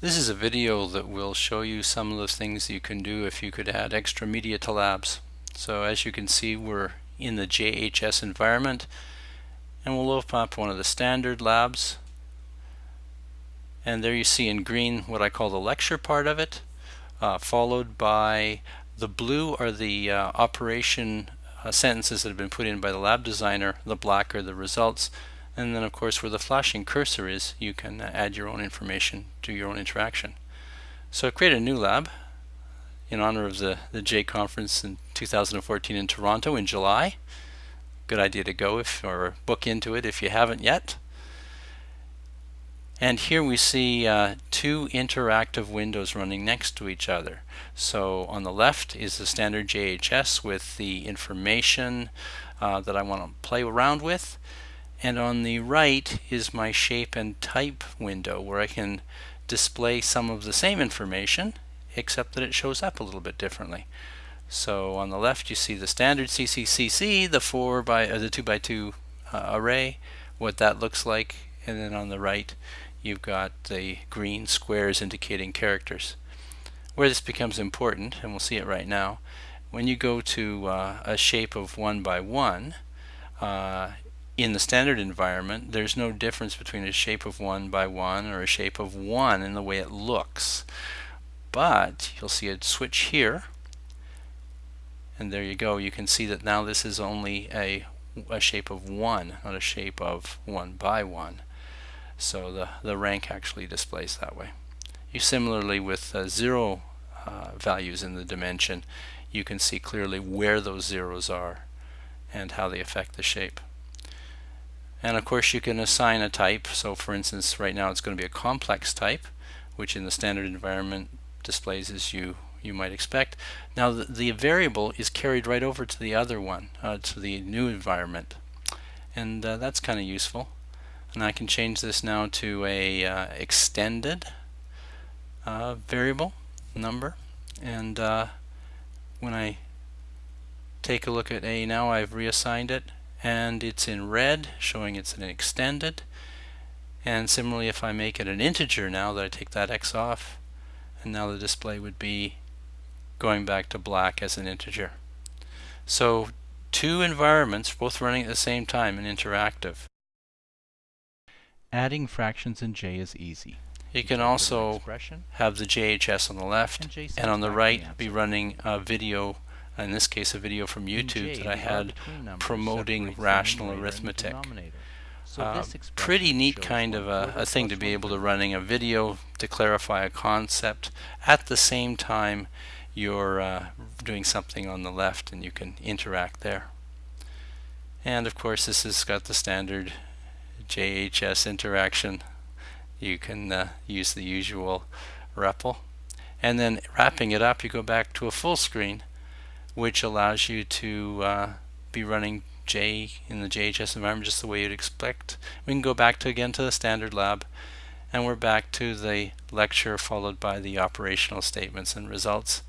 This is a video that will show you some of the things you can do if you could add extra media to labs. So as you can see we're in the JHS environment and we'll open up one of the standard labs and there you see in green what I call the lecture part of it uh, followed by the blue are the uh, operation uh, sentences that have been put in by the lab designer, the black are the results and then of course where the flashing cursor is, you can uh, add your own information to your own interaction. So I created a new lab in honor of the, the J conference in 2014 in Toronto in July. Good idea to go if or book into it if you haven't yet. And here we see uh, two interactive windows running next to each other. So on the left is the standard JHS with the information uh, that I want to play around with and on the right is my shape and type window where I can display some of the same information except that it shows up a little bit differently. So on the left you see the standard CCCC, the 4 by uh, the 2 by 2 uh, array, what that looks like, and then on the right you've got the green squares indicating characters. Where this becomes important, and we'll see it right now, when you go to uh, a shape of 1 by 1, uh, in the standard environment, there's no difference between a shape of 1 by 1 or a shape of 1 in the way it looks. But you'll see a switch here, and there you go. You can see that now this is only a, a shape of 1, not a shape of 1 by 1. So the, the rank actually displays that way. You similarly with uh, zero uh, values in the dimension, you can see clearly where those zeros are and how they affect the shape. And of course you can assign a type. So for instance, right now it's going to be a complex type, which in the standard environment displays as you you might expect. Now the, the variable is carried right over to the other one, uh, to the new environment. And uh, that's kind of useful. And I can change this now to a uh, extended uh, variable number. And uh, when I take a look at A now, I've reassigned it and it's in red showing it's an extended and similarly if I make it an integer now that I take that x off and now the display would be going back to black as an integer. So two environments both running at the same time and interactive. Adding fractions in J is easy. You can also have the JHS on the left and, and on the right be running a video in this case a video from YouTube that I had promoting rational arithmetic. So uh, pretty neat kind of a, a thing to be able to running a video to clarify a concept at the same time you're uh, doing something on the left and you can interact there. And of course this has got the standard JHS interaction. You can uh, use the usual REPL. And then wrapping it up you go back to a full screen which allows you to uh, be running J in the JHS environment just the way you'd expect. We can go back to again to the standard lab and we're back to the lecture followed by the operational statements and results.